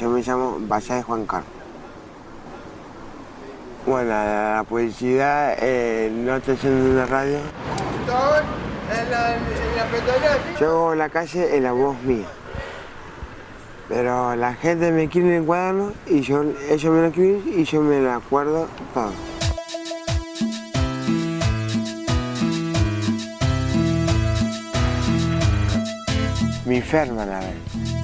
Yo me llamo de Juan Carlos. Bueno, la, publicidad eh, no está haciendo una radio. En la, en la Yo en la calle en la voz mía. Pero la gente me quiere en el cuaderno y yo, ellos me lo escriben y yo me lo acuerdo todo. Mi enferma la vez.